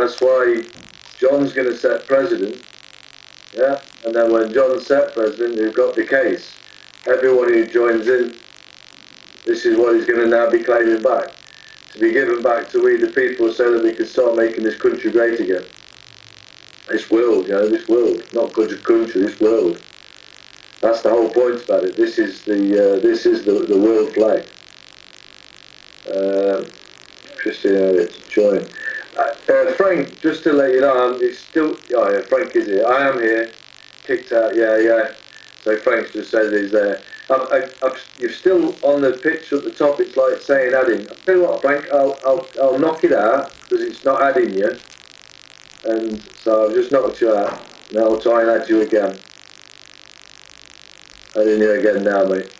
that's why John's going to set president. Yeah, and then when John's set president, you've got the case. Everyone who joins in, this is what he's going to now be claiming back. To be given back to we the people so that we can start making this country great again. This world, you know, this world. Not just country, this world. That's the whole point about it. This is the uh, this is the, the world flag. Uh, Christian Elliott to join. Uh, Frank, just to let you know, I'm still. Oh yeah, Frank is here. I am here. Kicked out. Yeah, yeah. So Frank's just said he's there. I'm, I, I'm, you're still on the pitch at the top. It's like saying adding. I tell you what, Frank, I'll I'll, I'll knock it out because it's not adding you. And so I've just knocked you out. Now I'll try and add you again. Adding you again now, mate.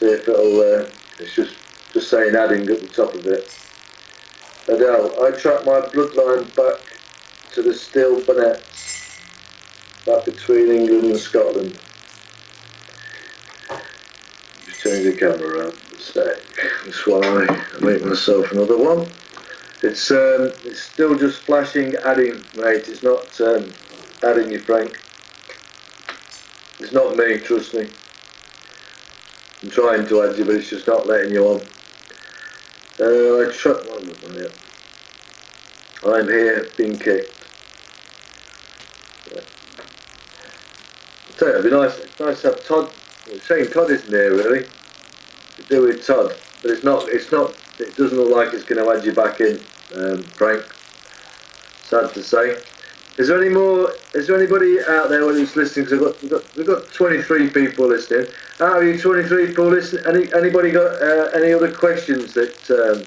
See if it'll. Uh, it's just just saying adding at the top of it. Adele, I track my bloodline back to the Steel Bonnet, back between England and Scotland. Just change the camera around for a sec. That's why I make myself another one. It's um, it's still just flashing adding, mate. It's not um, adding you, Frank. It's not me, trust me. I'm trying to add you, but it's just not letting you on. Uh, I shut one of them, yeah. I'm here, being kicked. Yeah. You, it'd be nice, nice to have Todd. Shane Todd isn't here really. To do with Todd, but it's not. It's not. It doesn't look like it's going to add you back in, um, Frank. Sad to say. Is there any more? Is there anybody out there who's listening? Because we've got, we've got we've got 23 people listening. Out of you 23 people listening, any anybody got uh, any other questions that? Um,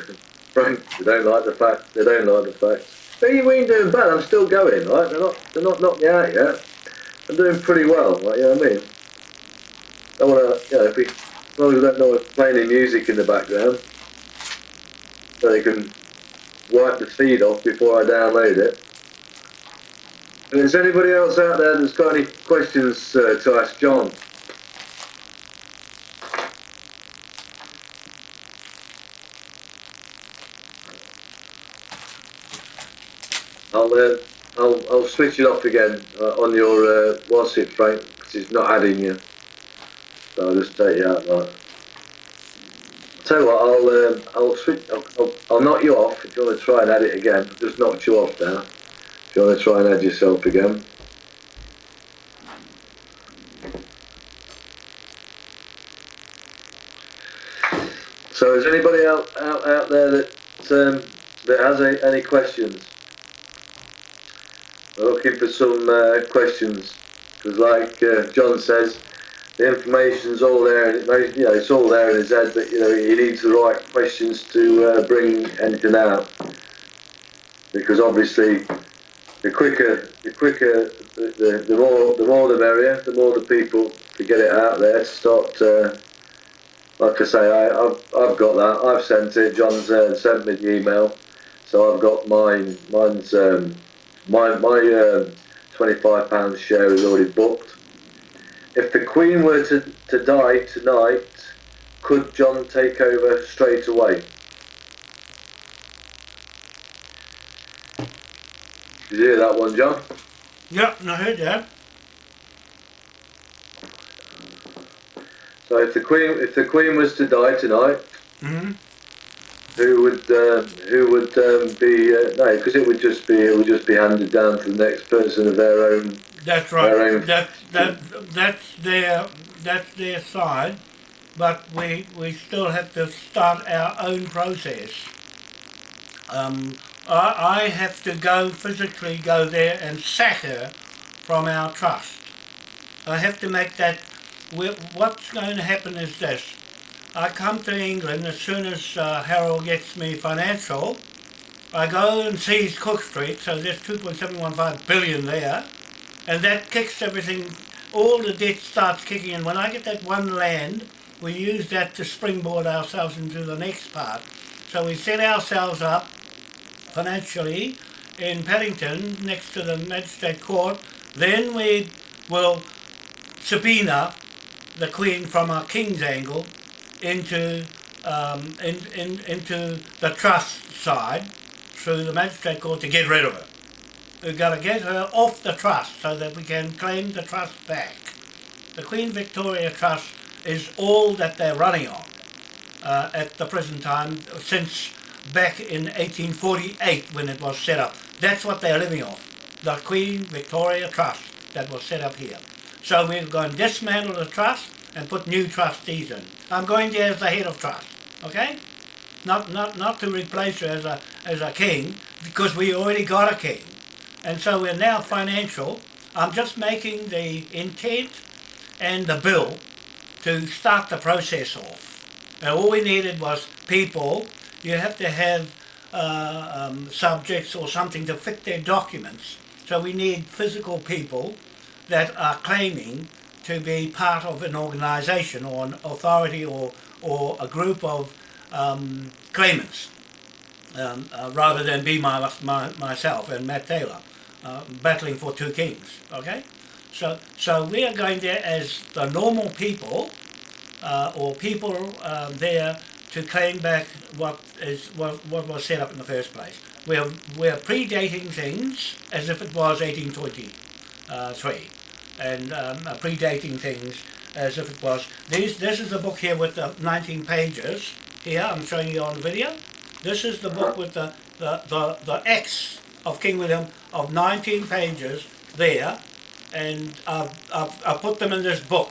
Frank, they don't like the fact. They don't like the fact. But you ain't doing bad. I'm still going, right? They're not. They're not knocked me out yet. I'm doing pretty well. Right? You know what I mean? I want to. You know, if we, as long as we don't know playing any music in the background, so they can wipe the feed off before I download it. Is anybody else out there that's got any questions uh, to ask John? I'll, uh, I'll, I'll switch it off again uh, on your uh, what's it, Frank, because it's not adding you. So I'll just take you out like Tell you what, I'll um, I'll switch. I'll, I'll, I'll, knock you off if you want to try and add it again. Just knocked you off now. If you want to try and add yourself again. So, is anybody out out, out there that um, that has any, any questions? We're looking for some uh, questions because, like uh, John says, the information's all there, and it, you know, it's all there in his head. But you know, he needs the right questions to uh, bring anything out, because obviously, the quicker, the quicker, the, the, the more, the more the merrier. The more the people to get it out there to start. Uh, like I say, I, have I've got that. I've sent it. John's uh, sent me the email, so I've got mine. Mine's um, my my uh, twenty five pounds share is already booked if the Queen were to, to die tonight, could John take over straight away? Did you hear that one, John? Yeah, I heard that. So if the Queen, if the Queen was to die tonight, mm -hmm. who would uh, who would um, be uh, no? Because it would just be it would just be handed down to the next person of their own that's right. That's that that's their that's their side, but we we still have to start our own process. Um, I, I have to go physically go there and sack her from our trust. I have to make that. What's going to happen is this. I come to England as soon as uh, Harold gets me financial. I go and seize Cook Street, so there's 2.715 billion there and that kicks everything, all the debt starts kicking in. When I get that one land, we use that to springboard ourselves into the next part. So we set ourselves up financially in Paddington next to the Magistrate Court. Then we will subpoena the Queen from our King's angle into um, in, in, into the trust side through the magistrate court to get rid of her. We've got to get her off the trust so that we can claim the trust back. The Queen Victoria Trust is all that they're running on uh, at the present time since back in 1848 when it was set up. That's what they're living off. The Queen Victoria Trust that was set up here. So we're going to dismantle the trust and put new trustees in. I'm going there as the head of trust, okay? Not, not, not to replace her as a, as a king, because we already got a king. And so we're now financial. I'm just making the intent and the bill to start the process off. And all we needed was people. You have to have uh, um, subjects or something to fit their documents. So we need physical people that are claiming to be part of an organisation or an authority or, or a group of um, claimants um, uh, rather than be my, my, myself and Matt Taylor uh, battling for two kings. Okay, so so we are going there as the normal people uh, or people um, there to claim back what is what, what was set up in the first place. We're we're predating things as if it was 1823 and um, uh, predating things as if it was. These, this is the book here with the 19 pages. Here, I'm showing you on video. This is the book with the, the, the, the X of King William of 19 pages there. And I've, I've, I've put them in this book.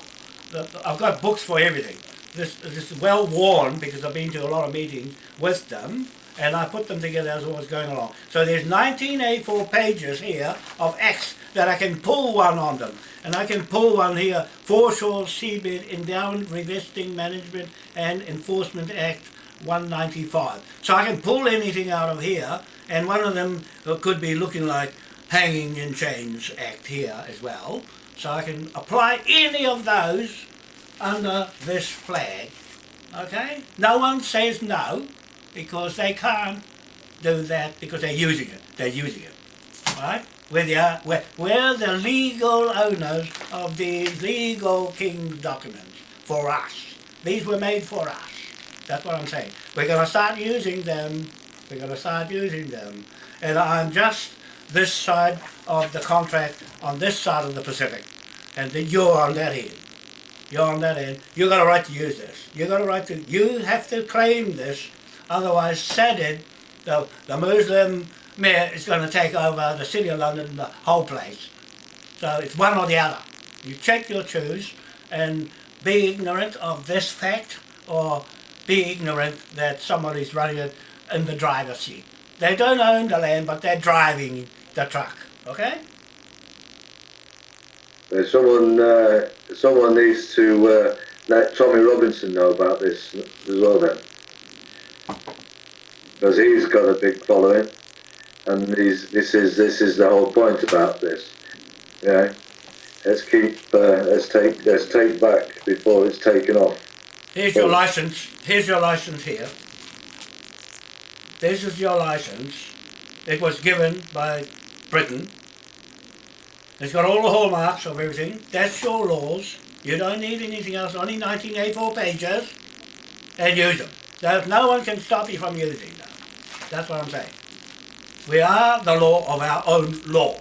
I've got books for everything. This, this is well worn because I've been to a lot of meetings with them and I put them together as I was going along. So there's 19 A4 pages here of X that I can pull one on them. And I can pull one here, Foreshore Seabed Endowment Revesting Management and Enforcement Act 195. So I can pull anything out of here, and one of them could be looking like Hanging in Chains Act here as well. So I can apply any of those under this flag. Okay? No one says no, because they can't do that because they're using it. They're using it. Right? We're the, we're, we're the legal owners of these legal king's documents for us. These were made for us. That's what I'm saying. We're going to start using them. We're going to start using them. And I'm just this side of the contract on this side of the Pacific. And you're on that end. You're on that end. You got a right to use this. You got a right to, you have to claim this. Otherwise, SADD, the, the Muslim mayor is going to take over the City of London, the whole place. So it's one or the other. You check your choose and be ignorant of this fact or be ignorant that somebody's running it in the driver's seat. They don't own the land, but they're driving the truck, okay? Uh, someone, uh, someone needs to uh, let Tommy Robinson know about this as well then. Because he's got a big following and these, this is this is the whole point about this. Yeah, let's keep uh, let's take let's take back before it's taken off. Here's your license. Here's your license here. This is your license. It was given by Britain. It's got all the hallmarks of everything. That's your laws. You don't need anything else. Only 1984 pages. And use them. There's no one can stop you from using them. That's what I'm saying. We are the law of our own law.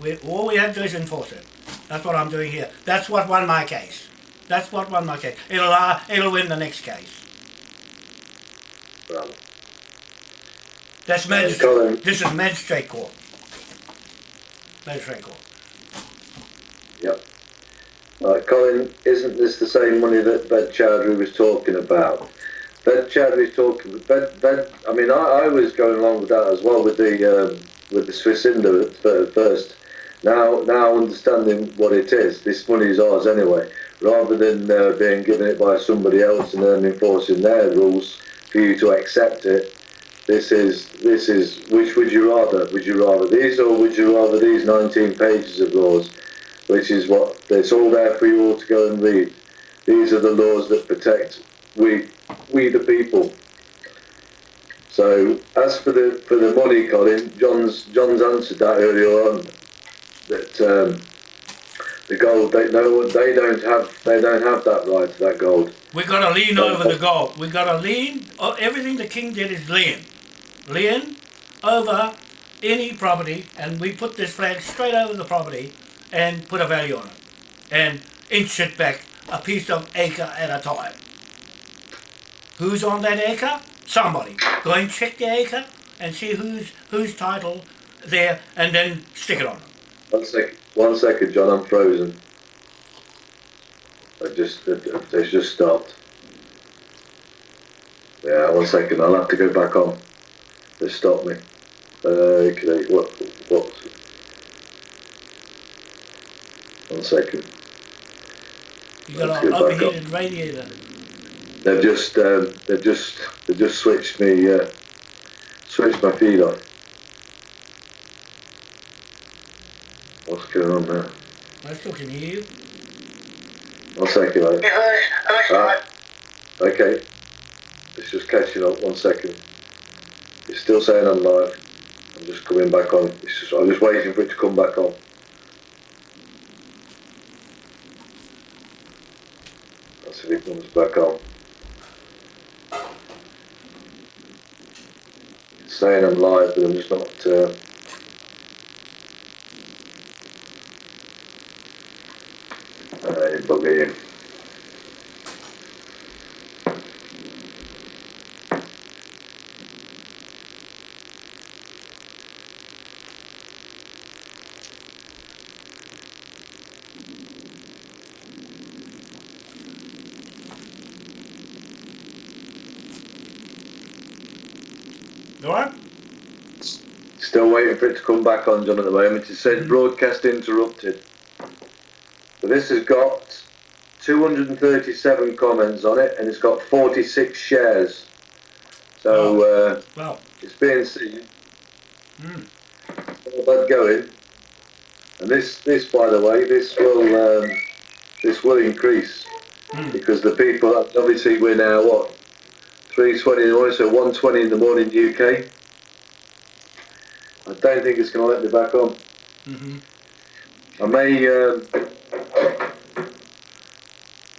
We, all we have to do is enforce it. That's what I'm doing here. That's what won my case. That's what won my case. It'll, uh, it'll win the next case. Well, That's magistrate. This is magistrate court. Magistrate court. Yep. Uh, Colin, isn't this the same money that Bed Chowdhury was talking about? Ben Chadley's talking. Ben, Ben. I mean, I, I was going along with that as well with the um, with the Swissindo at first. Now, now understanding what it is, this money is ours anyway. Rather than uh, being given it by somebody else and then enforcing their rules for you to accept it, this is this is. Which would you rather? Would you rather these or would you rather these 19 pages of laws, which is what it's all there for you all to go and read. These are the laws that protect we we the people. So as for the for the money, Colin, John's John's answered that earlier on that um, The gold, they no, they don't have, they don't have that right to that gold. We got to lean over the gold. We got to lean. Oh, everything the king did is lean, lean over any property, and we put this flag straight over the property and put a value on it, and inch it back a piece of acre at a time. Who's on that acre? Somebody. Go and check the acre and see who's whose title there, and then stick it on. One second, one second, John. I'm frozen. I just, it, it's just stopped. Yeah, one second. I'll have to go back on. They stopped me. Uh, okay, what, what? One second. You got an overheated radiator. They've just, um, they've just, they just switched me, uh, switched my feed off. What's going on there? I still can hear you. One second, mate. Yeah, hi, Ah, okay. It's just catching up. One second. It's still saying I'm live. I'm just coming back on. It's just, I'm just waiting for it to come back on. Let's see if it comes back on. It's saying I'm live, but I'm just not. Uh, all right? Still waiting for it to come back on, John, at the moment. It says broadcast interrupted. But this has got 237 comments on it and it's got 46 shares. So uh, Well, it's being seen. mm, All that going. And this, this, by the way, this will, um, this will increase mm. because the people, obviously, we're now what 3:20 in the morning, so one twenty in the morning UK. I don't think it's going to let me back on. hmm I may. Um,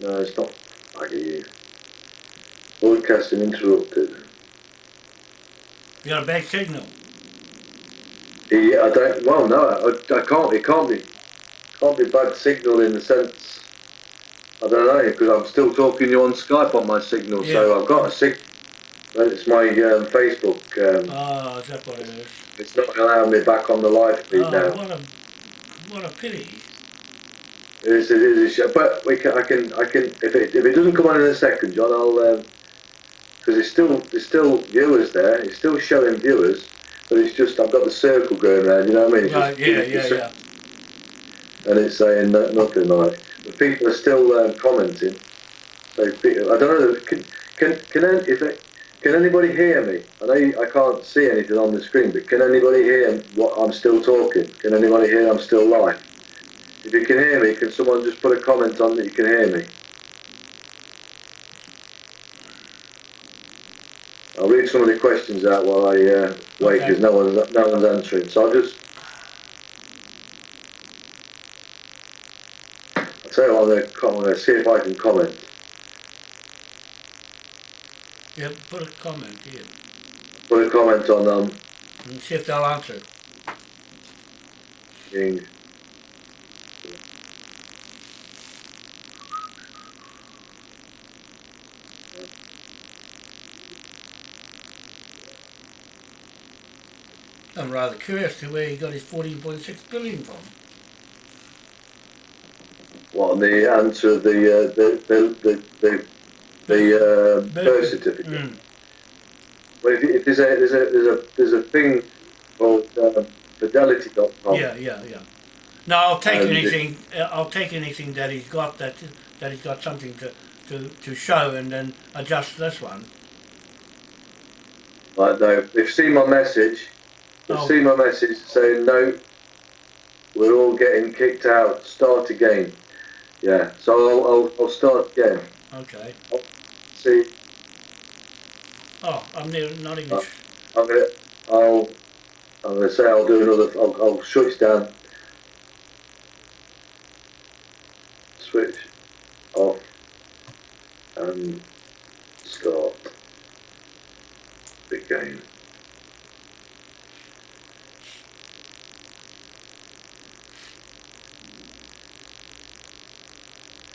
no, it's not. I get you. Broadcasting interrupted. You got a bad signal. Yeah, I don't. Well, no, I, I can't. It can't be. Can't be bad signal in the sense. I don't know because I'm still talking to you on Skype on my signal, so I've got a sig. but It's my um, Facebook. Um, Oh, is that what it is? it's not allowing me back on the live feed Oh, now. what a what a pity. It is, it is, but we can, I can, I can, if it, if it doesn't come on in a second, John, I'll, because it's still, there's still viewers there, it's still showing viewers, but it's just, I've got the circle going around, you know what I mean? It's Right, just- yeah, it's yeah, yeah. And it's saying no, nothing like, but people are still um, commenting. So, I don't know, can, can, can, an- if it, can anybody hear me? I know you, I can't see anything on the screen, but can anybody hear what I'm still talking? Can anybody hear I'm still live? If you can hear me, can someone just put a comment on that you can hear me? I'll read some of the questions out while I uh, wait Okay. because no one's no one's answering. So I'll just. I'll tell you what, I'm going to I'm going to see if I can comment. Yeah, put a comment here Put a comment on um, and see if they'll answer. being. I'm rather curious to where he got his 14.6 billion from. What the answer the uh, the the the the, the uh, birth certificate. Mm. Well, if, if there's a there's a there's a there's a thing called um, fidelity.com. Yeah, yeah, yeah. No, I'll take And- anything. uh, I'll take anything that he's got that that he's got something to, to, to show, and then adjust this one. Like no, they've seen my message. They've Oh. seen my message saying no. We're all getting kicked out. Start again. Yeah. So I'll I'll, I'll start again. Okay. See, Oh, I'm near, not even. Oh. I'm gonna I'll I'm gonna say I'll do another. I'll, I'll shut it down. switch off and start again.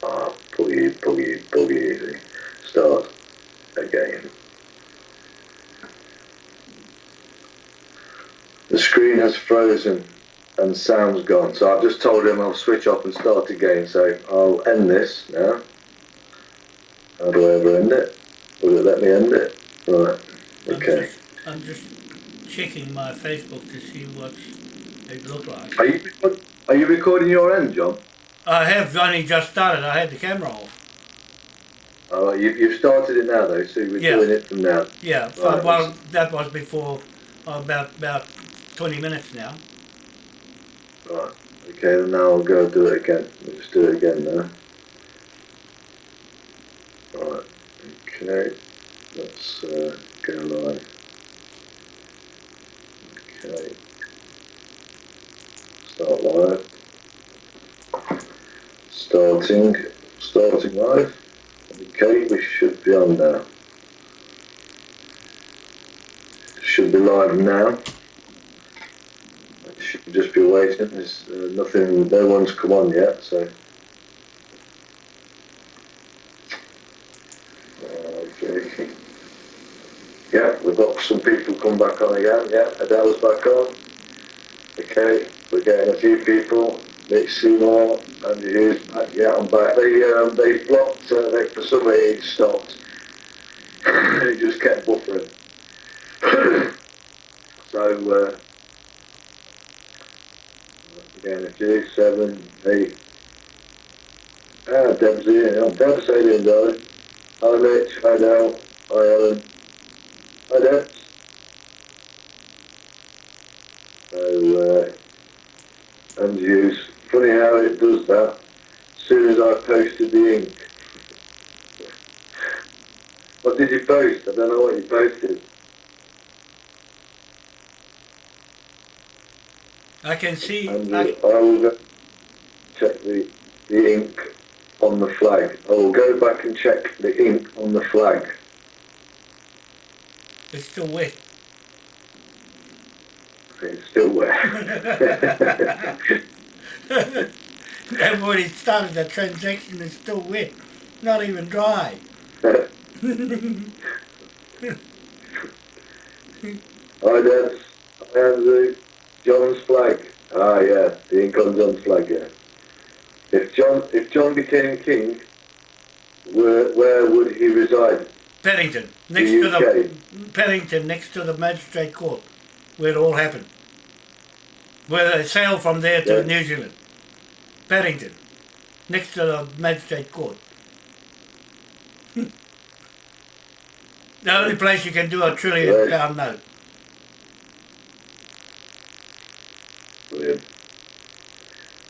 Ah, boogie, boogie, boogie. Start again. The screen has frozen and sound's gone. So I've just told him I'll switch off and start again. So I'll end this now. How do I ever end it? Will it let me end it? Right. Okay. I'm just, I'm just checking my Facebook to see what it looked like. Are you are you recording your end, John? I have only just started. I had the camera off. Oh, you, you've started it now though, so we're Yeah. doing it from now. Yeah, Right. well, that was before about about 20 minutes now. Right. Okay, then now I'll go do it again. Let's do it again now. Right. Okay. Let's uh, go live. Okay. Start live. Starting. Starting live. Okay, we should be on now. Should be live now. Just be waiting. There's uh, nothing, no one's come on yet, so. Okay. Yeah, we've got some people come back on again. Yeah, Adele's back on. Okay, we're getting a few people. Nick Seymour, Andy Hughes back. Yeah, I'm back. They um, they blocked. Uh, they, for some reason it stopped. it just kept buffering. so. Uh, Again, a few, seven, eight. Ah, Deb's here. I'm Deb's saying darling. Hi Mitch, hi Dal, hi Ellen. Hi Deb. So, uh, and use. Funny how it does that. As soon as I posted the ink. what did you post? I don't know what you posted. I can see. And I, I will go check the, the ink on the flag. I will go back and check the ink on the flag. it's still wet. It's still wet. They've already started the transaction. It's still wet. Not even dry. Hi, Debs. Hi, Andrew. John's flag. Ah, yeah, the ink on John's flag. Yeah. If John, if John became king, where where would he reside? Paddington, next The to the Paddington, next to the magistrate court, where it all happened. Where they sailed from there to Yeah. New Zealand. Paddington, next to the magistrate court. the only place you can do a trillion pound note.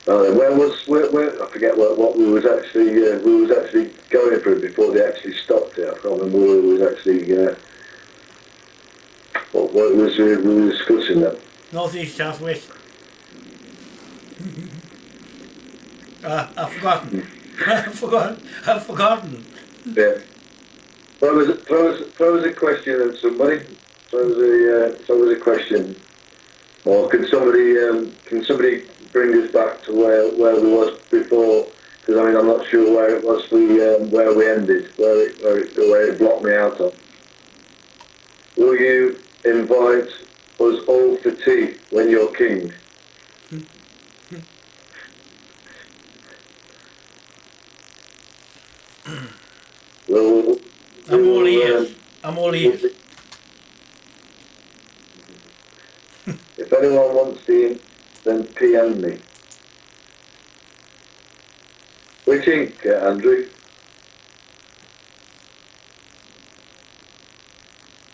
Uh, where was where, where I forget what, what we was actually uh, we was actually going through before they actually stopped it. I can't remember what we was actually uh, what, what was we, we were discussing that. Northeast, southwest. uh, I've forgotten. I've forgotten. I've forgotten. Yeah. Throw us, throw us a question at somebody. Throw us a uh, throw us a question. Or can somebody um, can somebody bring us back to where, where we was before? Because I mean I'm not sure where it was we um, where we ended, where it, where it where it blocked me out of. Will you invite us all for tea when you're king? Well, I'm all we'll, ears. um, I'm all ears. If anyone wants the then PM me. Which ink, uh, Andrew?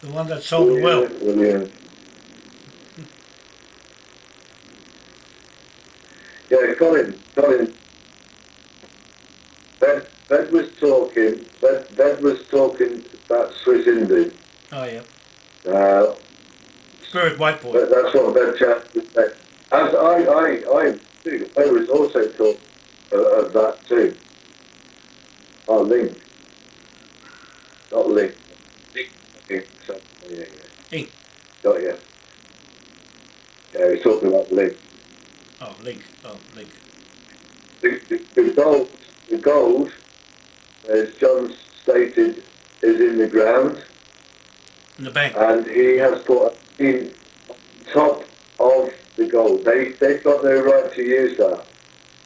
The one that sold well. Will you? Yeah, Colin, Colin. Ben, ben was talking, Ben, ben was talking about Swissindo. Oh yeah. Uh, Spirit white boy. That's what Ben Chat was saying. As I, I, I, too, I was also taught uh, of that too. Oh, Link. Not Link. Link. Link. So, yeah, yeah. Ink. Got you. Yeah, he's talking about Link. Oh, link. Oh, link. The, the, the gold, the gold, as John stated, is in the ground, In the bank. and he has put in top gold. They they've got no right to use that.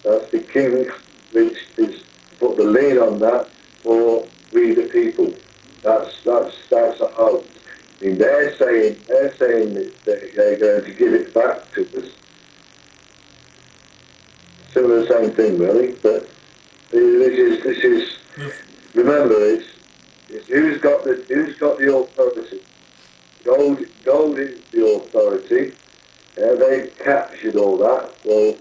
That's the king, which is put the lien on that for we the people. That's that's that's a hoax. I mean, they're saying they're saying that they- they're going to give it back to us. The same thing, really. But this is this is remember it's, it's who's got the who's got the authority. Gold gold is the authority. Yeah, they captured all that. Well,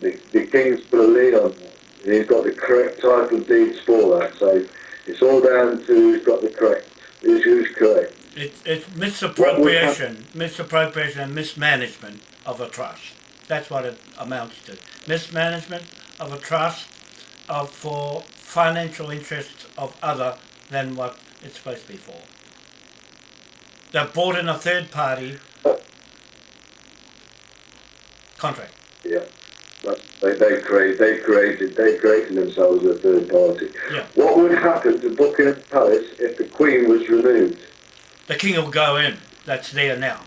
the, the king's put a lien on that. He's got the correct title deeds for that. So it's all down to who's got the correct, who's, who's correct. It, it's misappropriation, misappropriation and mismanagement of a trust. That's what it amounts to. Mismanagement of a trust of for financial interests of other than what it's supposed to be for. They've brought in a third party contract. Yeah. But they, they create they created they created themselves a third party. Yeah. What would happen to Buckingham Palace if the Queen was removed? The king will go in. That's there now.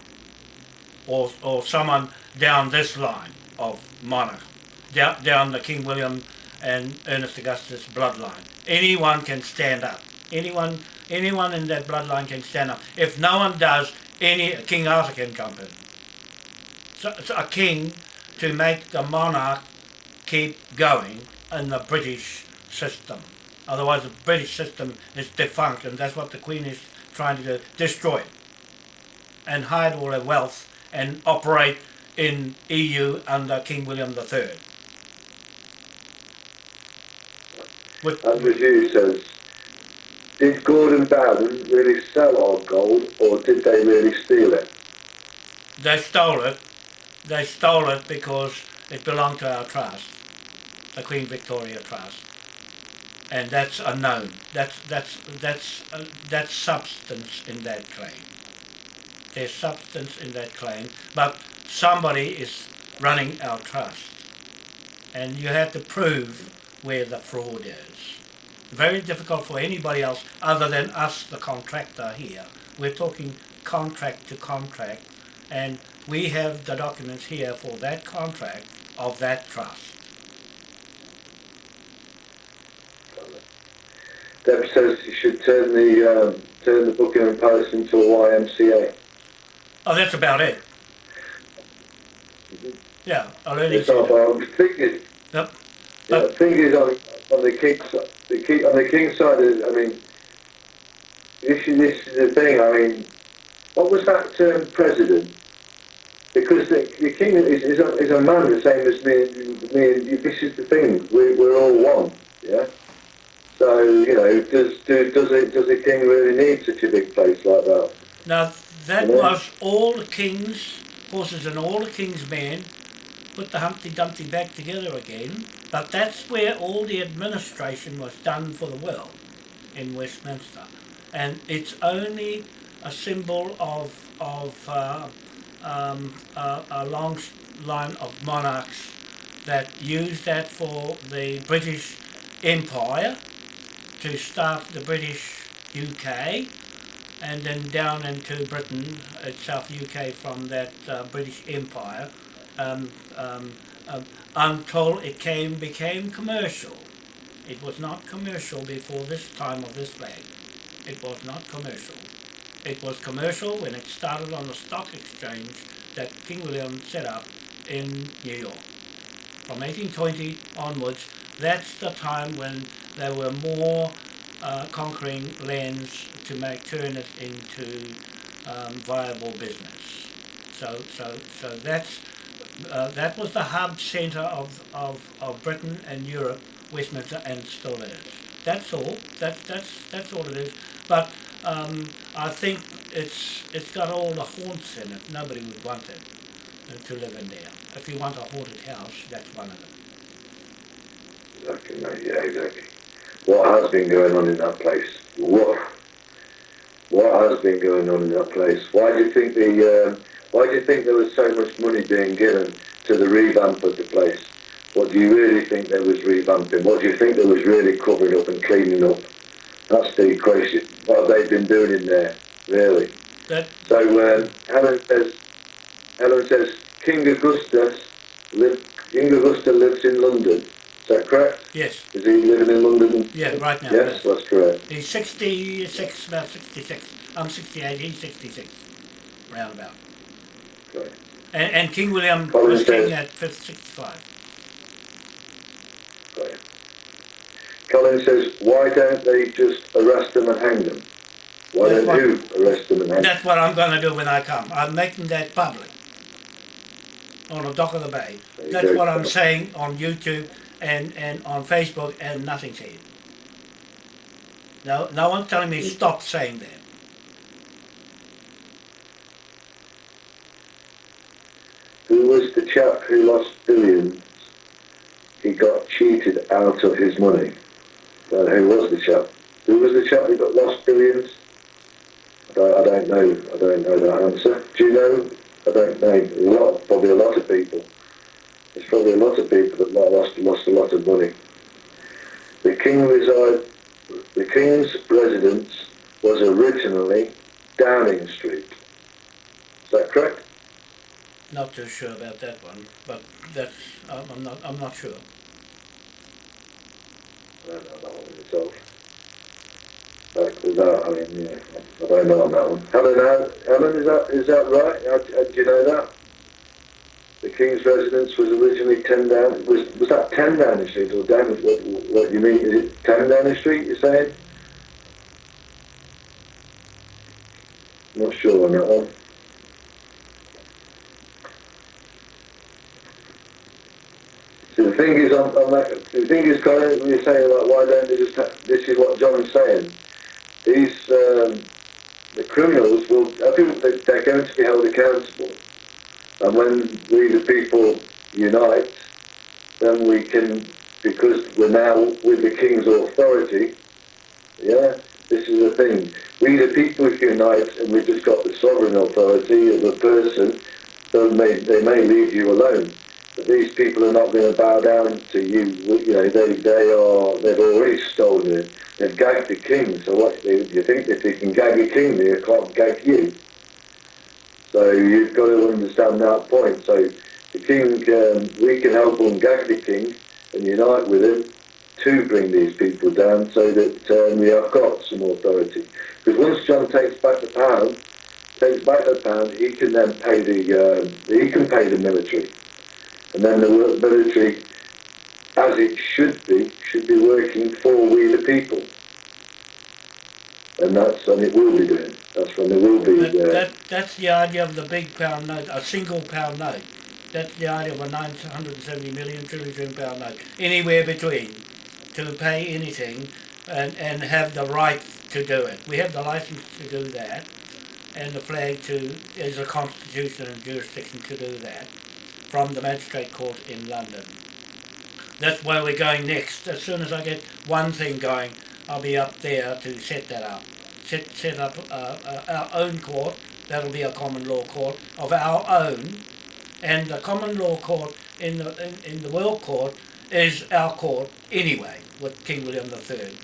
Or, or someone down this line of monarch, down, down the King William and Ernest Augustus bloodline. Anyone can stand up. Anyone, anyone in that bloodline can stand up. If no one does, any King Arthur can jump in. So, so a king to make the monarch keep going in the British system. Otherwise, the British system is defunct, and that's what the Queen is trying to do, destroy it and hide all her wealth and operate in EU under King William III. With, Andrew Hughes says, did Gordon Brown really sell our gold or did they really steal it? they stole it. They stole it because it belonged to our trust, the Queen Victoria Trust, and that's unknown. That's that's that's uh, that's substance in that claim. There's substance in that claim, but somebody is running our trust, and you have to prove where the fraud is. Very difficult for anybody else other than us, the contractor here. We're talking contract to contract, and we have the documents here for that contract of that trust. Deb says you should turn the um, turn the Buckingham Palace into a YMCA. Oh, that's about it. Yeah, I'll only It's not, the thing is, Yep. yeah, the thing is on, on the king side, the king, on the king side, is, I mean, this is, this is the thing, I mean, what was that term president? Because the, the king is, is, a, is a man the same as me me and you. This is the thing, we, we're all one, yeah? So, you know, does, do, does, it, does the king really need such a big place like that? Now, that Yeah. was all the king's horses and all the king's men put the Humpty Dumpty back together again. But that's where all the administration was done for the world in Westminster. And it's only a symbol of, of uh, um, a, a long line of monarchs that used that for the British Empire to start the British UK and then down into Britain itself, UK from that uh, British Empire, um, um, um, until it came became commercial. It was not commercial before this time of this flag. It was not commercial. It was commercial when it started on the stock exchange that King William set up in New York. From 1820 onwards, that's the time when there were more uh, conquering lands to make turn it into um, viable business. So, so, so that's uh, that was the hub centre of, of, of Britain and Europe, Westminster, and still is. That's all. That's that's that's all it is. But um, I think it's it's got all the haunts in it. Nobody would want it to live in there. If you want a haunted house, that's one of them. Exactly, mate. Yeah, exactly. what has been going on in that place. What what has been going on in that place? Why do you think the um, why do you think there was so much money being given to the revamp of the place? What do you really think there was revamping? What do you think there was really covering up and cleaning up? That's the question. What they've they been doing in there, really? That, So um, Helen says, Helen says King Augustus live, King Augusta lives in London. Is that correct? yes, Is he living in London? yeah, right now. Yes, that's correct. He's 66, about 66. I'm 68, he's 66, roundabout. Right. And, and King William Colin was king at 65. Colin says, why don't they just arrest them and hang them? Why That's don't you arrest them and hang them? That's what I'm going to do when I come. I'm making that public on the dock of the bay. There That's what I'm saying on YouTube and, and on Facebook and nothing's here. No, no one's telling me stop saying that. Who was the chap who lost billions? He got cheated out of his money. Who was the chap? Who was the chap who got lost billions? I don't, I don't know. I don't know that answer. Do you know? I don't know. A lot, probably a lot of people. There's probably a lot of people that lost lost a lot of money. The king reside. The king's residence was originally Downing Street. Is that correct? Not too sure about that one, but that's I'm not I'm not sure. Is that is that right? Do you know that? The King's residence was originally 10 down, was, was that 10 Downing Street or what, what you mean, is it 10 Downing Street you're saying? Not sure on that one. The thing is, on, on that, the thing is, Colin, when you're saying like, why don't they just? This is what John's saying. These um, the criminals will. I think they- they're going to be held accountable, and when we the people unite, then we can, because we're now with the king's authority. Yeah, this is the thing. We the people unite, and we've just got the sovereign authority of a person. So may, they may leave you alone. These people are not going to bow down to you. You know, they they are they've already stolen it. They've gagged the king. So what do you think if they can gag a king, they can't gag you? So you've got to understand that point. So the king, um, we can help them gag the king and unite with him to bring these people down, so that um, we have got some authority. Because once John takes back the pound, takes back the pound, he can then pay the um, he can pay the military and then the military, as it should be, should be working for we the people. And that's when it will be doing. That's when there will be. That, Uh, that, that's the idea of the big pound note, a single pound note. That's the idea of a 970 million trillion pound note. Anywhere between to pay anything and, and have the right to do it. We have the license to do that and the flag to, is a constitution and jurisdiction to do that from the magistrate court in London. That's where we're going next. As soon as I get one thing going, I'll be up there to set that up. Set, set up uh, uh, our own court. That'll be a common law court of our own. And the common law court in the, in, in the world court is our court anyway, with King William III.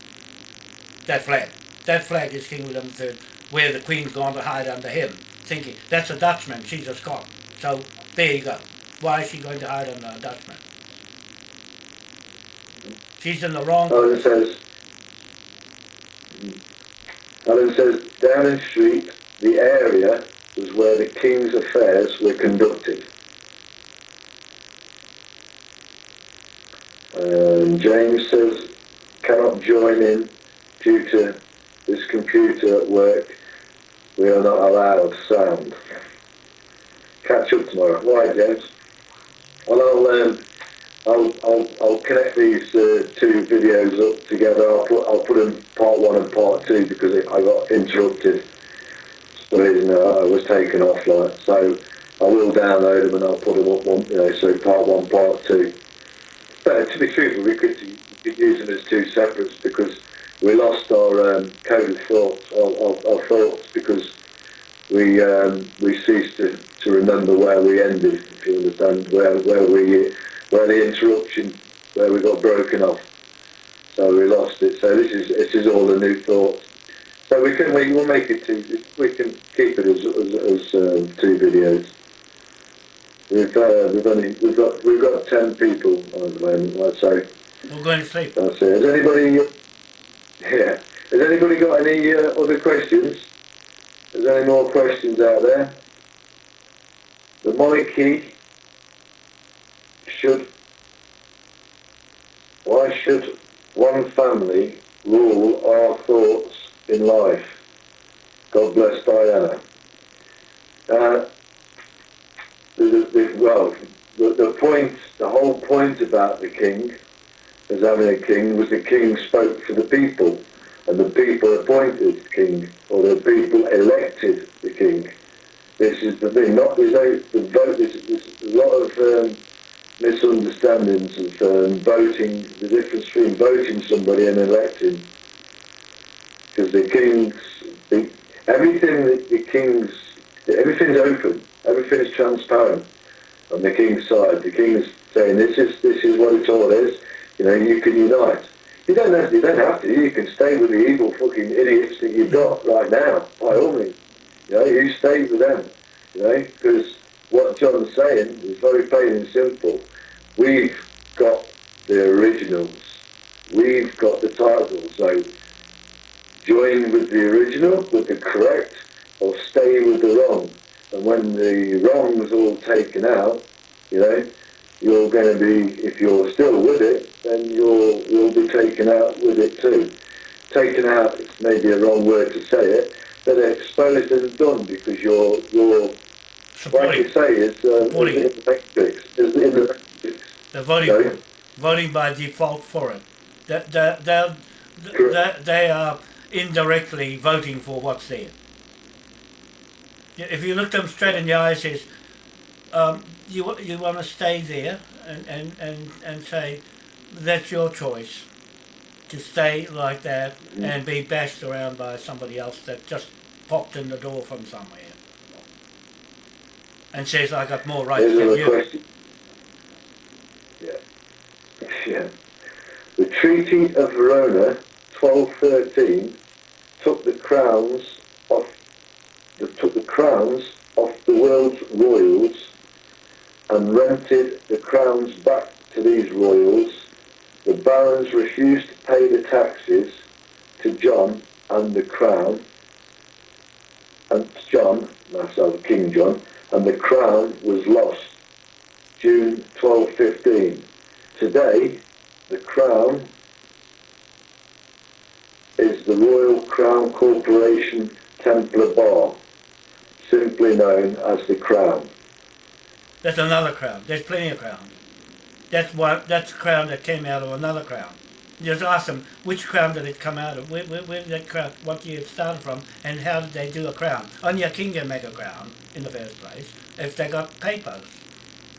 That flag. That flag is King William III, where the Queen's gone to hide under him, thinking, that's a Dutchman, she's a Scot. So there you go. Why is she going to hide under a Dutchman? She's in the wrong Alan says. Alan says Downing Street, the area was where the king's affairs were conducted. Um, James says cannot join in due to this computer at work. We are not allowed sound. Catch up tomorrow. Why, James? Um, I'll, I'll, I'll connect these uh, two videos up together. I'll put I'll put in part one and part two because it, I got interrupted. For uh, I was taken offline, so I will download them and I'll put them up one, you know, so part one, part two. But to be truthful, we could could use them as two separates because we lost our um, code of thoughts, our, our, our thoughts, because we um, we ceased to, to remember where we ended, if you understand, where where we where the interruption, where we got broken off. So we lost it. So this is this is all a new thought. So we can we will make it two. We can keep it as as, as um, two videos. We've uh, we've only we've got we've got ten people at the moment. I'd say. We're going to sleep. That's it. Has anybody? Yeah. Has anybody got any uh, other questions? Is there any more questions out there? The monarchy should. Why should one family rule our thoughts in life? God bless Diana. Uh, the, the, well, the, the point, the whole point about the king, as having a king, was the king spoke for the people, and the people appointed the king, or the people elected the king. This is the thing. Not there's the vote. There's, a lot of um, misunderstandings of um, voting. The difference between voting somebody and electing, because the kings, the, everything that the kings, everything's open. Everything is transparent on the king's side. The king's saying this is this is what it all is. You know, you can unite. You don't have, you don't have to. You can stay with the evil fucking idiots that you've got right now, by all means. You know, you stay with them. You know, because what John's saying is very plain and simple. We've got the originals. We've got the title. So join with the original, with the correct, or stay with the wrong. And when the wrong's all taken out, you know, you're going to be, if you're still with it, then you'll, you'll be taken out with it too. Taken out is maybe a wrong word to say it, but exposed and done because you're, you're like you say, is, uh, is in the matrix. Is in the matrix. They're voting, Sorry? voting by default for it. They, they, they, they, they are indirectly voting for what's there. If you look them straight in the eye and says, um, you, you want to stay there and, and, and, and say, that's your choice to stay like that and be bashed around by somebody else that just popped in the door from somewhere and says, I got more rights There's than you. question. Yeah. Yeah. The Treaty of Verona, 1213, took the crowns off the, took the crowns off the world's royals and rented the crowns back to these royals. The barons refused to pay the taxes to John and the crown, and John, our King John, and the crown was lost. June 1215. Today, the crown is the Royal Crown Corporation Templar Bar, simply known as the Crown. That's another crown. There's plenty of crowns. That's what. That's a crown that came out of another crown. Ask them which crown did it come out of? Where, where, where did that crown? What year it started from? And how did they do a crown? Only a king can make a crown in the first place if they got papers.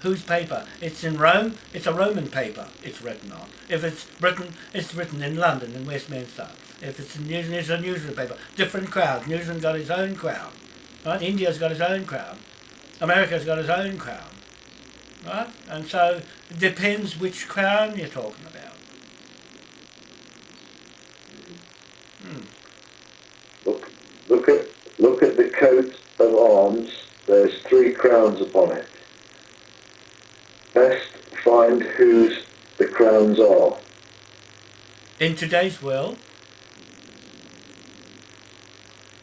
Whose paper? It's in Rome. It's a Roman paper. It's written on. If it's written, it's written in London in Westminster. If it's in New Zealand, it's a New Zealand paper. Different crowns. New Zealand got its own crown. Right? India's got its own crown. America's got its own crown. Right? And so it depends which crown you're talking about. Hmm. Look, look at look at the coat of arms. There's three crowns upon it. Best find whose the crowns are. In today's world,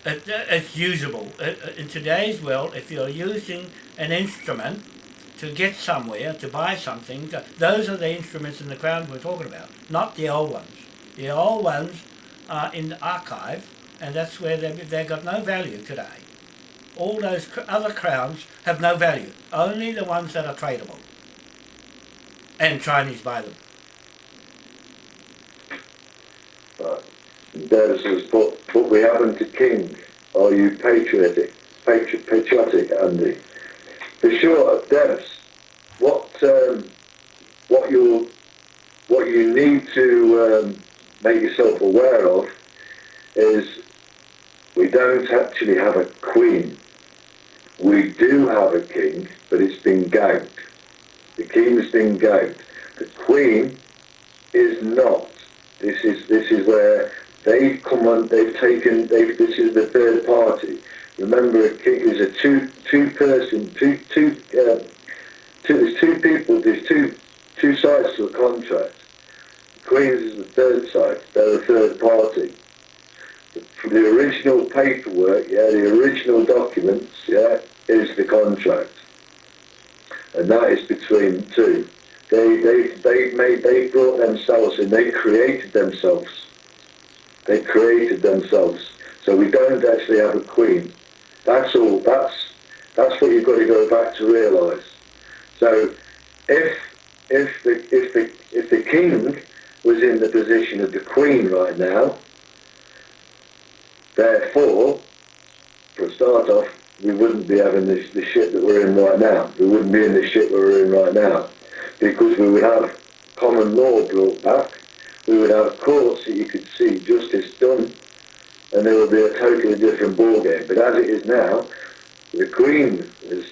it, it's usable. It- In today's world, if you're using an instrument to get somewhere, to buy something, uh, those are the instruments in the crown we're talking about, not the old ones. The old ones are in the archive, and that's where they, they've got no value today. All those other crowns have no value, only the ones that are tradable. And Chinese buy them. Right. Dennis has put, put we haven't a king. Are you patriotic? Patri- patriotic, Andy? For sure, Dennis. What um, what what what you need to um, make yourself aware of is we don't actually have a queen. We do have a king, but it's been gagged. The king's been gagged. The queen is not. This is this is where they've come on. They've taken. They've, this is the third party. Remember, king is a two two person two two. Uh, two there's two people. There's two two sides to a contract. Queens is the third side. They're the third party. The, the original paperwork, yeah, the original documents, yeah, is the contract, and that is between two. They they they made they brought themselves in. They created themselves. They created themselves. So we don't actually have a queen. That's all. That's that's what you've got to go back to realise. So if if the if the if the king was in the position of the Queen right now. Therefore, for a start off, we wouldn't be having this, the shit that we're in right now. We wouldn't be in the shit we're in right now. Because we would have common law brought back. We would have courts that you could see justice done. And there would be a totally different ball game. But as it is now, the Queen has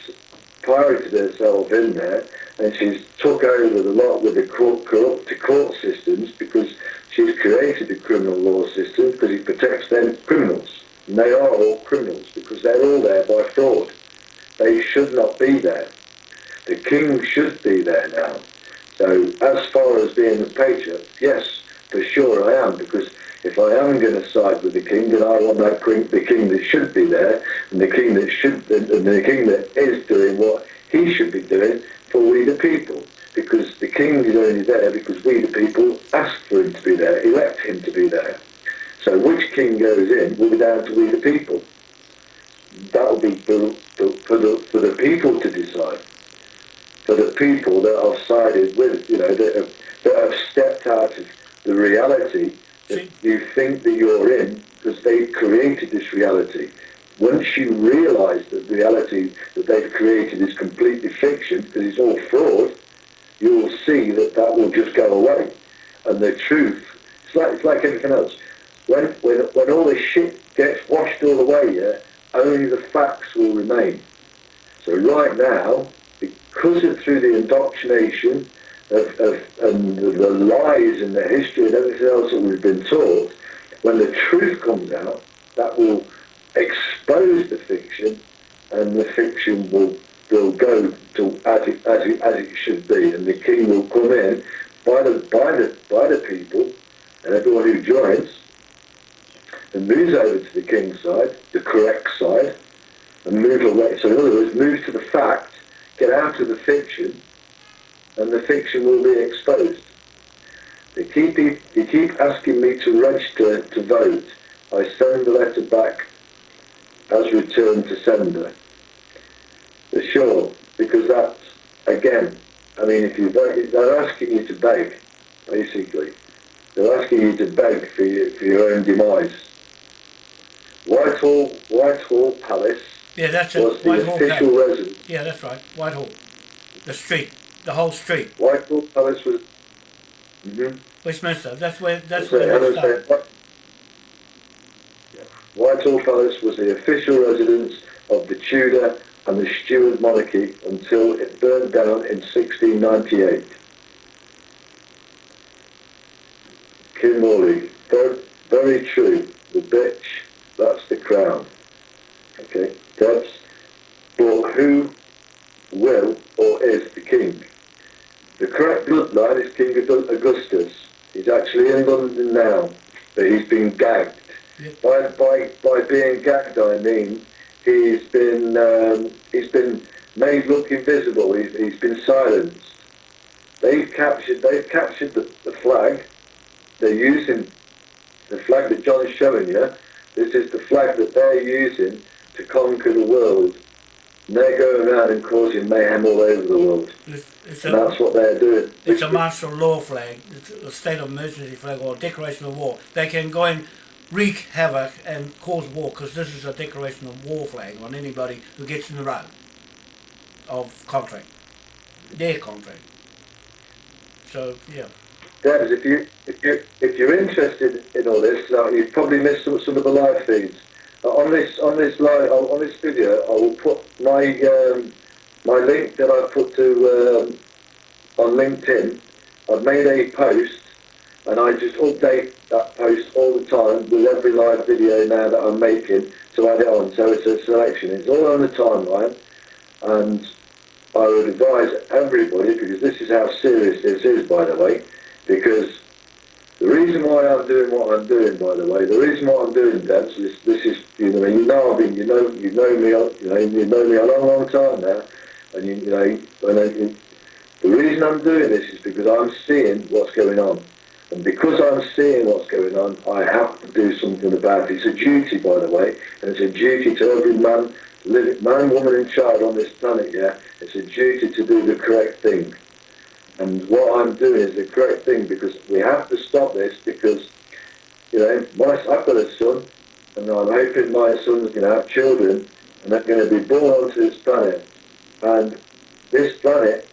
pirated herself in there and she's took over the lot with the court, corrupt court systems because she's created the criminal law system because it protects them criminals. And they are all criminals because they're all there by fraud. They should not be there. The king should be there now. So as far as being a patriot, yes, for sure I am because if I am going to side with the king, then I want that king, the king that should be there, and the king that should, and the king that is doing what he should be doing, for we the people. Because the king is only there because we the people asked for him to be there, elect him to be there. So which king goes in will be down to we the people. That will be for, for, for, the, for the people to decide. For the people that have sided with, you know, that have, that have stepped out of the reality you think that you're in because they've created this reality once you realise that the reality that they've created is completely fiction, because it's all fraud, you will see that that will just go away. And the truth, it's like, it's like anything else. When, when, when all this shit gets washed all away, yeah, only the facts will remain. So right now, because of through the indoctrination of, of and the, lies and the history and everything else that we've been taught, when the truth comes out, that will expose the fiction, and the fiction will will go to as it, as it, as it should be, and the king will come in by the by the by the people and everyone who joins and moves over to the king's side, the correct side, and move away. So in other words, move to the fact, get out of the fiction, and the fiction will be exposed. They keep they keep asking me to register to vote. I send the letter back as returned to sender. For sure, because that's, again, I mean, if you they're asking you to beg, basically. They're asking you to beg for your, for your own demise. Whitehall, Whitehall Palace yeah, that's was the Whitehall official residence. Yeah, that's right. Whitehall. The street. The whole street. Whitehall Palace was... Mm-hmm. Westminster. That's where, that's So, where it started. said, Whitehall Palace was the official residence of the Tudor and the Stuart monarchy until it burned down in 1698. Kim Morley, very, very true. The bitch, that's the crown. Okay, Debs, but who will or is the king? The correct bloodline is King Augustus. He's actually in London now, but he's been gagged. By, by, by being gagged, I mean he's been um, he's been made look invisible. He's, he's been silenced. They've captured they've captured the, the flag. They're using the flag that John's showing you. This is the flag that they're using to conquer the world. They're going around and causing mayhem all over the world. It's, it's And a, that's what they're doing. it's a martial law flag. It's a state of emergency flag or a declaration of war. They can go and wreak havoc and cause war because this is a declaration of war flag on anybody who gets in the road of contract. Their contract. So, yeah. Debs, if you if you if you're interested in all this, now you've probably missed some, some of the live feeds. On this on this live on this video, I will put my um, my link that I put to um, on LinkedIn. I've made a post, and I just update that post all the time with every live video now that I'm making to add it on. So it's a selection. It's all on the timeline, and I would advise everybody because this is how serious this is, by the way because the reason why I'm doing what I'm doing, by the way, the reason why I'm doing that is this is you know you know I've been you know you know me you know you know me a long long time now, and you, you know when I, the reason I'm doing this is because I'm seeing what's going on, and because I'm seeing what's going on, I have to do something about it. It's a duty, by the way, and it's a duty to every man, living man, woman, and child on this planet. Yeah, it's a duty to do the correct thing. And what I'm doing is a great thing because we have to stop this because, you know, my, I've got a son and I'm hoping my son's going to have children and they're going to be born onto this planet. And this planet,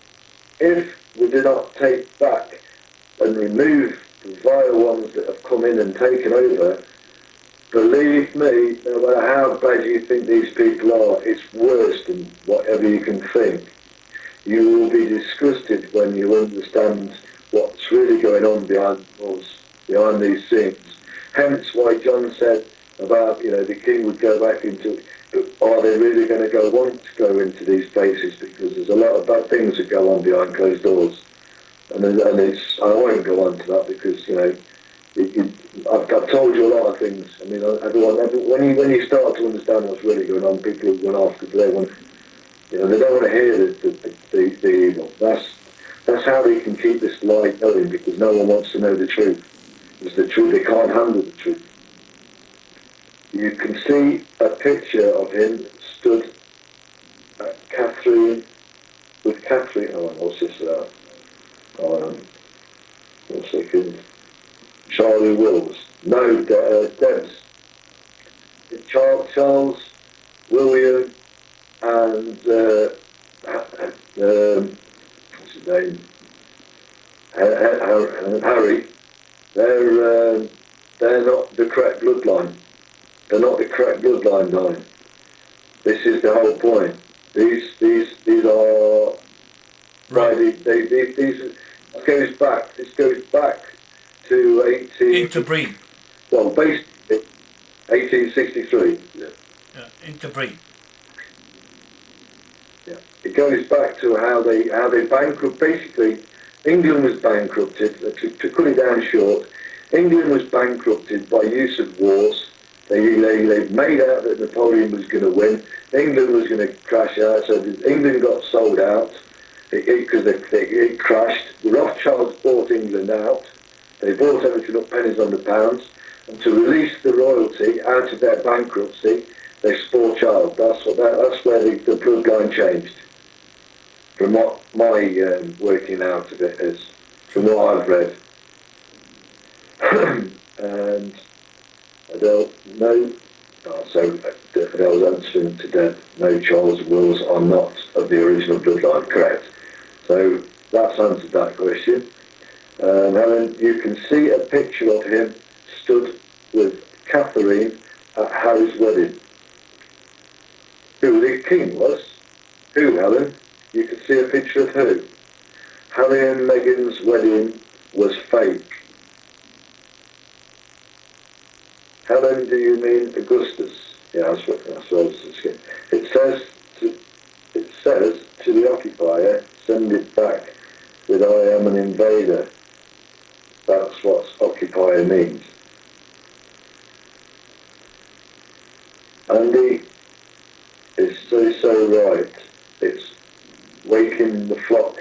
if we do not take back and remove the vile ones that have come in and taken over, believe me, no matter how bad you think these people are, it's worse than whatever you can think you will be disgusted when you understand what's really going on behind us, behind these scenes. Hence why John said about, you know, the king would go back into, are they really going to go want to go into these places? Because there's a lot of bad things that go on behind closed doors. And, and it's, I won't go on to that because, you know, it, it, I've, I've, told you a lot of things. I mean, everyone, everyone, when you when you start to understand what's really going on, people are going after they want you know, they don't want to hear the, the, the, the evil. That's, that's how they can keep this lie going because no one wants to know the truth. It's the truth. They can't handle the truth. You can see a picture of him stood at Catherine, with Catherine, oh, what's this about? Um, one second. Charlie Wills. No, De- uh, Debs. Charles, Charles William and uh, um, what's his name? Harry, they're um, they're not the correct bloodline. They're not the correct bloodline line. This is the whole point. These these these are right. They, they, they, these goes back. This goes back to eighteen. Interbreed. Well, basically, eighteen sixty three. Yeah. yeah. Interbreed. It goes back to how they how they bankrupt. Basically, England was bankrupted. To, to cut it down short, England was bankrupted by use of wars. They, they, they made out that Napoleon was going to win. England was going to crash out. So England got sold out because it, it, it, crashed. The Rothschilds bought England out. They bought everything up pennies on the pounds. And to release the royalty out of their bankruptcy, they spore child. That's what that, that's where the, the bloodline changed from what my um, working out of it is, from what I've read. and don't know, oh, so Adele's answering to death, no Charles Wills are not of the original bloodline, correct. So that's answered that question. Um, Helen, you can see a picture of him stood with Catherine at Harry's wedding. Who the king was? Who, Helen? You could see a picture of who. Harry and Meghan's wedding was fake. Helen, do you mean Augustus? Yeah, that's what. It says to, it says to the occupier, send it back with I am an invader. That's what occupier means. Andy is so, so right. Waking the flock.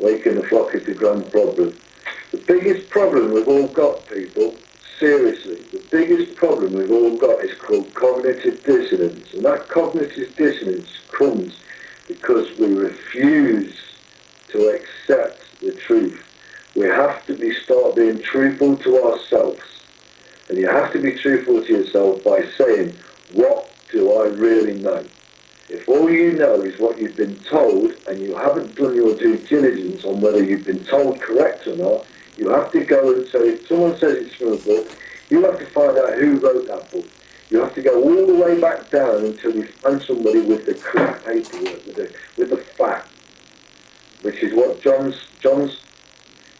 Waking the flock is the grand problem. The biggest problem we've all got, people, seriously, the biggest problem we've all got is called cognitive dissonance. And that cognitive dissonance comes because we refuse to accept the truth. We have to be start being truthful to ourselves. And you have to be truthful to yourself by saying, what do I really know? If all you know is what you've been told and you haven't done your due diligence on whether you've been told correct or not, you have to go and say, if someone says it's from a book, you have to find out who wrote that book. You have to go all the way back down until you find somebody with the correct paperwork, with the, with the fact, which is what John's, John's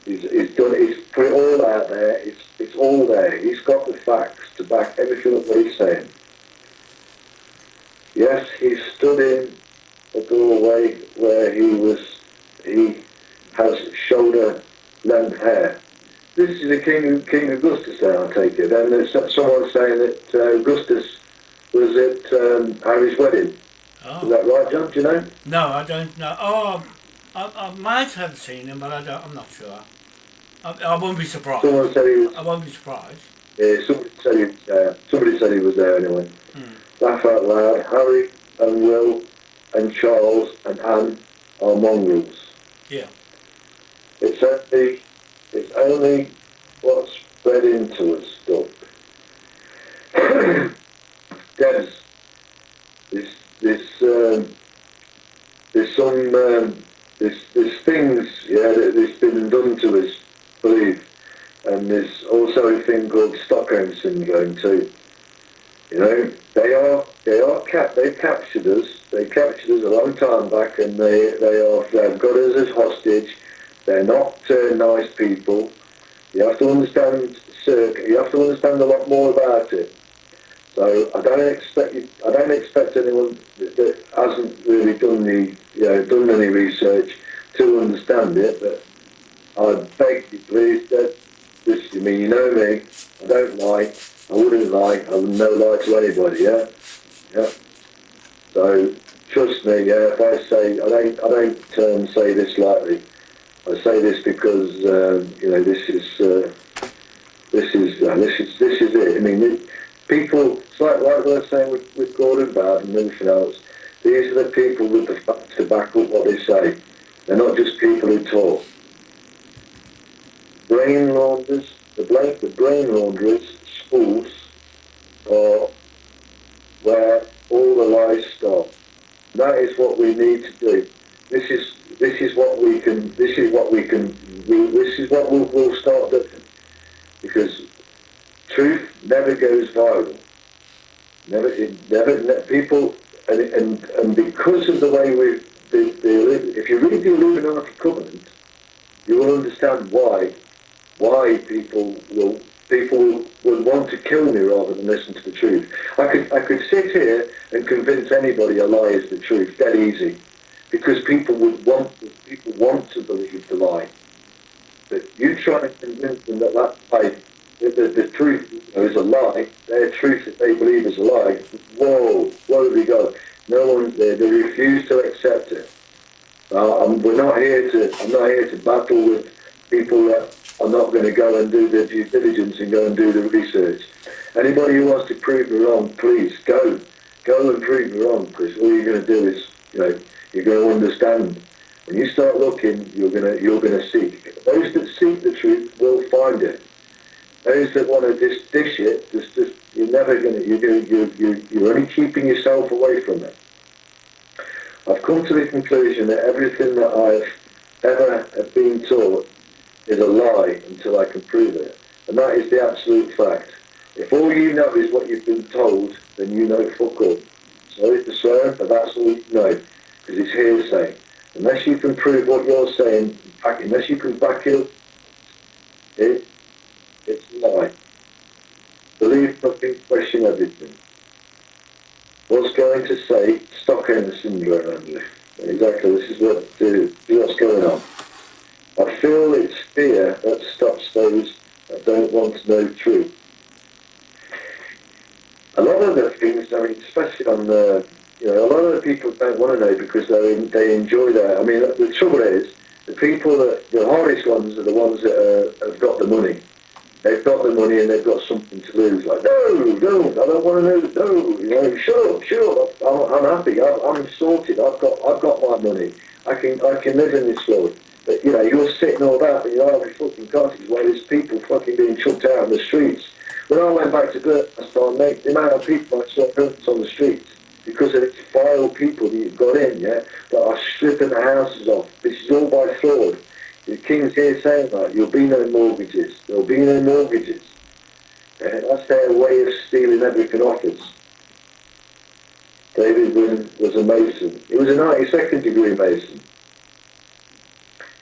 he's done. He's put it all out there. It's it's all there. He's got the facts to back everything up what he's saying. Yes, he stood in a doorway where he was. He has shoulder length hair. This is the King King Augustus there, I take it. And there's someone saying that uh, Augustus was at um, Harry's wedding. Oh. Is that right, John? Do you know? No, I don't know. Oh, I, I might have seen him, but I don't, I'm not sure. I, I won't be surprised. Someone said he was. I won't be surprised. Yeah, somebody said he was there. Somebody said he was there anyway. Hmm. Laugh out loud. Harry and Will and Charles and Anne are mongrels. Yeah. It's only, it's only what's spread into us, Doc. Debs, this, this, um, there's some, um, there's, there's things, yeah, that, that's been done to us believe. And there's also a thing called Stockholm syndrome too. You know, they are they are cap they've captured us. They captured us a long time back, and they they are they've got us as hostage. They're not uh, nice people. You have to understand Cirque. You have to understand a lot more about it. So I don't expect you, I don't expect anyone that, hasn't really done the you know done any research to understand it, but I beg you, please, that this, I mean, you know me, I don't lie, I wouldn't lie, I would never lie to anybody, yeah? Yeah. So, trust me, yeah, if I say, I don't, I don't um, say this lightly. I say this because, um, you know, this is, uh, this is, uh, this is, this is it. I mean, it, people, it's like, like we are saying with, with Gordon Brown and everything else, these are the people with the facts to back up what they say. They're not just people who talk brain launderers, the, brain, the brain launderers, schools, are where all the lies stop. That is what we need to do. This is this is what we can. This is what we can. We, this is what we'll, we'll start doing. Because truth never goes viral. Never, it never. Ne, people and, and and because of the way we the, the, if you read the Illuminati Covenant, you will understand why why people will people would want to kill me rather than listen to the truth. I could I could sit here and convince anybody a lie is the truth, dead easy, because people would want people want to believe the lie. But you try to convince them that that lie, the, the, the truth is a lie, their truth that they believe is a lie. Whoa, whoa, we go. No one they, they refuse to accept it. Uh, we're not here to. I'm not here to battle with people that are not going to go and do their due diligence and go and do the research. Anybody who wants to prove me wrong, please go. Go and prove me wrong, because all you're going to do is, you know, you're going to understand. When you start looking, you're going to you're going to seek. Those that seek the truth will find it. Those that want to dish it, just, just you're never going to. You're, you're, you're, you're only keeping yourself away from it. I've come to the conclusion that everything that I've ever been taught is a lie until I can prove it. And that is the absolute fact. If all you know is what you've been told, then you know fuck all. Sorry to swear, but that's all you know, because it's hearsay. Unless you can prove what you're saying, unless you can back it up, it, it's a lie. Believe nothing, question everything. What's going to say Stockholm syndrome? Exactly, this is what, what's going on. I feel it's fear that stops those that don't want to know truth. A lot of the things, I mean, especially on the, you know, a lot of the people don't want to know because they they enjoy that. I mean, the trouble is, the people that, the hardest ones are the ones that uh, have got the money. They've got the money and they've got something to lose. Like, no, no, I don't want to know. No, you know, shut up. I'm, I'm happy. I'm, I'm sorted. I've got, I've got my money. I can, I can live in this world. But, you know, you're sitting all that in your Irish fucking cottage while there's people fucking being chucked out on the streets. When I went back to Belfast, mate, the amount of people I saw on the streets, because of these vile people that you've got in, yeah, that are stripping the houses off. This is all by fraud. The King's here saying that there'll be no mortgages. There'll be no mortgages. Yeah, that's their way of stealing everything off us. David was a Mason. He was a 92nd degree Mason.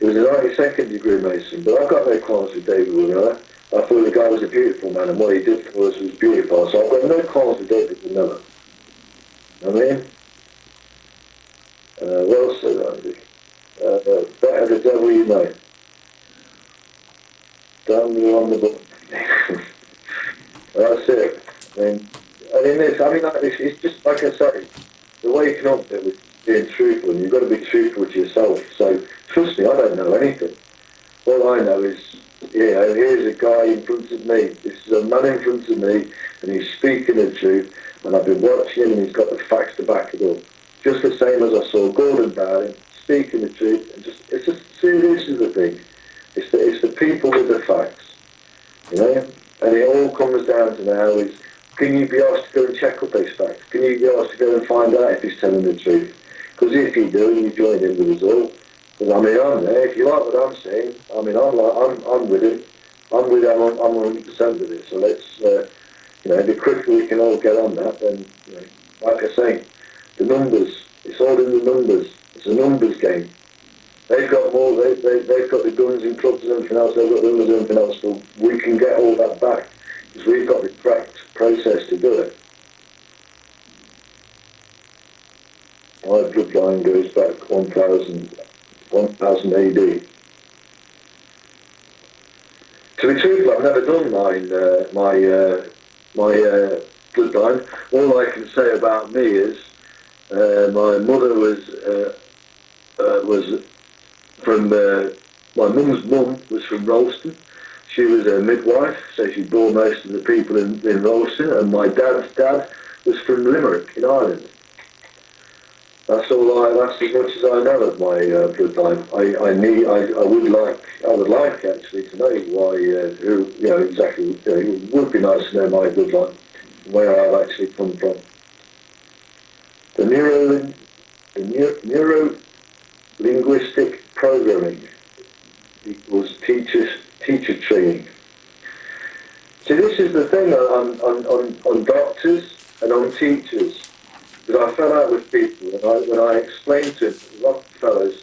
He was a 92nd degree Mason, but I've got no qualms with David Wynne. I, I thought the guy was a beautiful man and what he did for us was beautiful. So I've got no qualms with David. Never. I mean, uh, well said, Andy. Uh, better the devil you know. Damn you on the book. That's it. I mean, I mean, this, I mean, like, it's, it's just like I say, the way you can it with being truthful, you've got to be truthful to yourself. So, trust me, I don't know anything. All I know is, yeah, here's a guy in front of me. This is a man in front of me, and he's speaking the truth, and I've been watching him, and he's got the facts to back it up. Just the same as I saw Gordon Dowling speaking the truth, and just, it's just, this is the thing. It's the, it's the people with the facts, you know? And it all comes down to now is, can you be asked to go and check up these facts? Can you be asked to go and find out if he's telling the truth? Because if you do, you join in the all, because I mean, I'm there. If you like what I'm saying, I mean, I'm like, I'm, I'm with him. I'm with him. I'm, I'm 100% with it. So let's, uh, you know, the quicker we can all get on that, then, you know, like I say, the numbers. It's all in the numbers. It's a numbers game. They've got more. They, they, they've got the guns and clubs and everything else. They've got the numbers and everything else. But we can get all that back because we've got the correct process to do it. My bloodline goes back 1000, 1000 AD. To be truthful, I've never done mine, uh, my uh, my uh, bloodline. All I can say about me is uh, my mother was uh, uh, was from my mum's mum was from Ralston. She was a midwife, so she bore most of the people in, in Ralston, and my dad's dad was from Limerick in Ireland. That's all I. That's as much as I know of my uh, bloodline. I, I need. I, I would like. I would like actually to know why. Uh, who you know exactly. You know, it would be nice to know my bloodline, where I've actually come from. The neuro, the neuro, neuro linguistic programming equals teachers teacher training. See, this is the thing on on on, on doctors and on teachers. Because I fell out with people, and I, when I explained to fellows,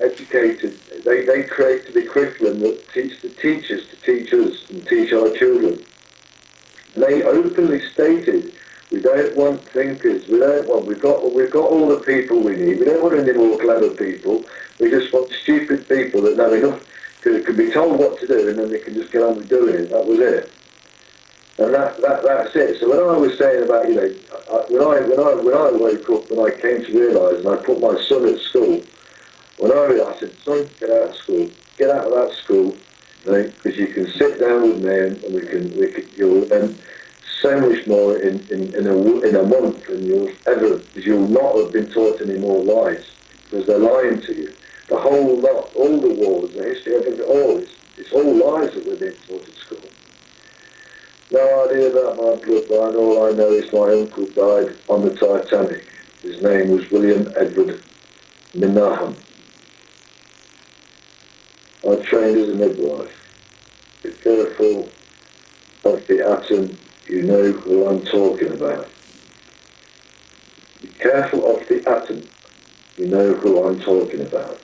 educated, they, they created a curriculum that teach the teachers to teach us and teach our children. They openly stated, we don't want thinkers, we don't want, we've got, we've got all the people we need, we don't want any more clever people, we just want stupid people that know enough, can, can be told what to do and then they can just get on with doing it, that was it. And that, that that's it. So when I was saying about, you know, when I when I when I woke up and I came to realise and I put my son at school, when I realised, I said, son, get out of school, get out of that school, because you, can sit down with me and, and we can we can you'll learn so much more in in in a in a month than you'll ever because you'll not have been taught any more lies because they're lying to you. The whole lot, all the wars, the history, everything, all it's, it's all lies that we're being taught at school. No idea about my bloodline. All I know is my uncle died on the Titanic. His name was William Edward Minahan. I trained as a midwife. Be careful of the atom. You know who I'm talking about. Be careful of the atom. You know who I'm talking about.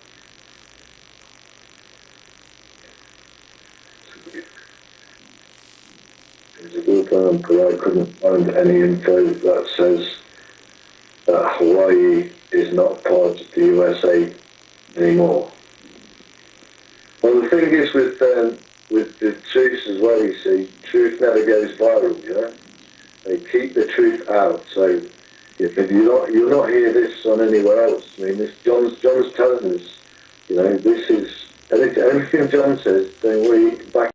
Because I couldn't find any info that says that Hawaii is not part of the USA anymore. Well, the thing is with um, with the truth as well, you see, truth never goes viral, you know. They keep the truth out. So if you're not you'll not hear this on anywhere else. I mean, this John's John's telling us, you know, this is everything John says. Don't worry, back.